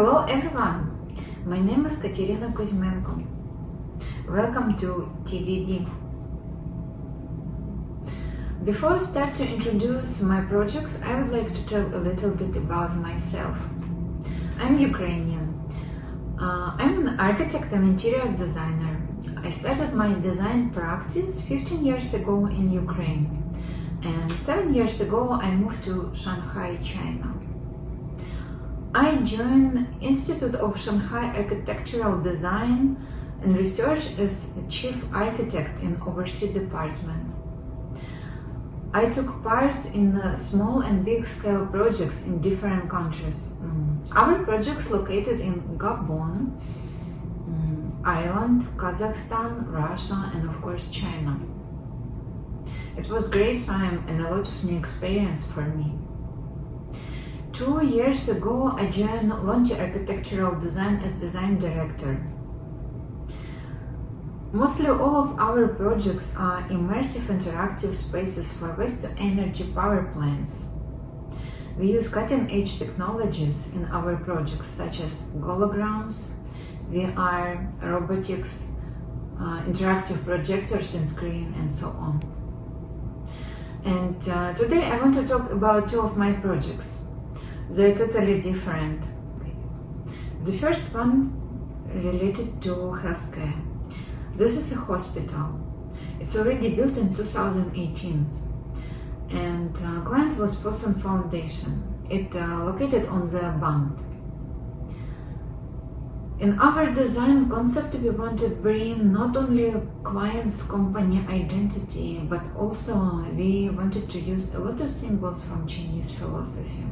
Hello everyone, my name is Katerina Kuzmenko. Welcome to TDD. Before I start to introduce my projects, I would like to tell a little bit about myself. I'm Ukrainian. Uh, I'm an architect and interior designer. I started my design practice 15 years ago in Ukraine and 7 years ago I moved to Shanghai, China. I joined Institute of Shanghai Architectural Design and Research as chief architect in overseas department. I took part in uh, small and big scale projects in different countries. Mm. Our projects located in Gabon, mm, Ireland, Kazakhstan, Russia and of course China. It was great time and a lot of new experience for me. Two years ago, I joined Lonti Architectural Design as design director. Mostly all of our projects are immersive interactive spaces for waste-to-energy power plants. We use cutting-edge technologies in our projects such as holograms, VR, robotics, uh, interactive projectors and screen and so on. And uh, today I want to talk about two of my projects they're totally different. The first one related to healthcare. This is a hospital. It's already built in 2018 and uh, client was Fosun Foundation. It uh, located on the Bund. In our design concept, we wanted to bring not only client's company identity, but also we wanted to use a lot of symbols from Chinese philosophy.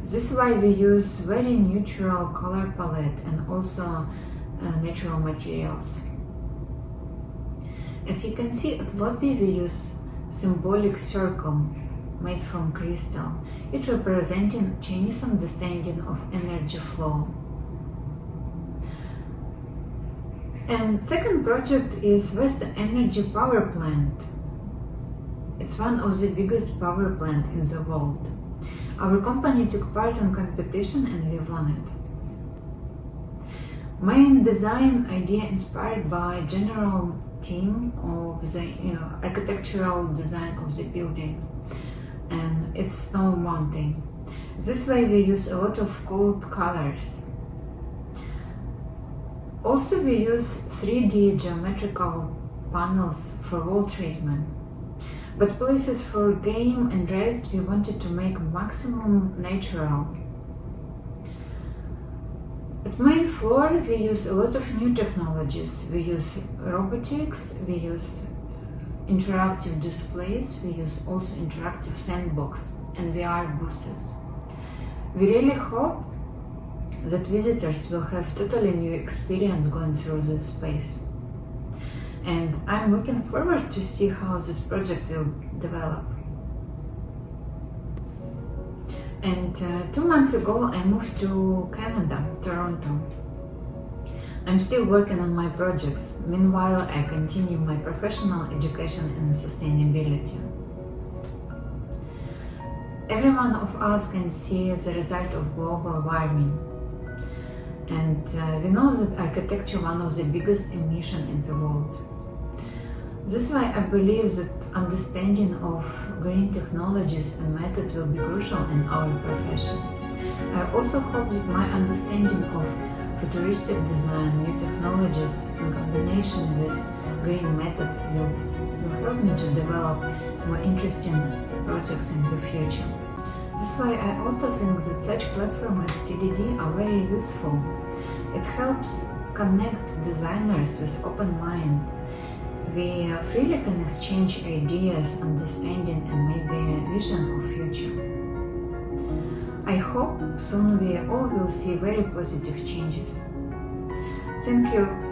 This is why we use very neutral color palette and also uh, natural materials. As you can see at lobby we use symbolic circle made from crystal. It representing Chinese understanding of energy flow. And second project is West Energy Power Plant. It's one of the biggest power plant in the world. Our company took part in competition and we won it. Main design idea inspired by general theme of the you know, architectural design of the building and it's snow mountain. This way we use a lot of cold colors. Also we use 3D geometrical panels for wall treatment. But places for game and rest we wanted to make maximum natural. At main floor we use a lot of new technologies. We use robotics, we use interactive displays, we use also interactive sandbox and VR booths. We really hope that visitors will have totally new experience going through this space and I'm looking forward to see how this project will develop. And uh, two months ago I moved to Canada, Toronto. I'm still working on my projects. Meanwhile, I continue my professional education in sustainability. Every one of us can see the result of global warming and uh, we know that architecture one of the biggest emission in the world. This is why I believe that understanding of green technologies and method will be crucial in our profession. I also hope that my understanding of futuristic design, new technologies in combination with green method will, will help me to develop more interesting projects in the future. This is why I also think that such platforms as TDD are very useful. It helps connect designers with open mind. We freely can exchange ideas, understanding and maybe a vision of future. I hope soon we all will see very positive changes. Thank you